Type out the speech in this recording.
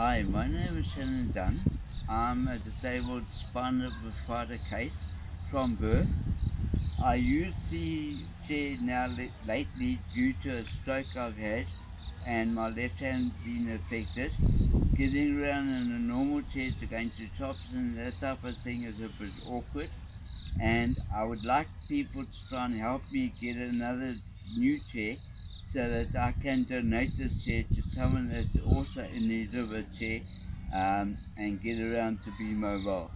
Hi, my name is Shannon Dunn. I'm a disabled spinal bifida case from birth. I use the chair now lately due to a stroke I've had and my left hand being affected. Getting around in a normal chair to going to tops and that type of thing is a bit awkward and I would like people to try and help me get another new chair so that I can donate this chair to someone that's also in need of a chair um, and get around to be mobile.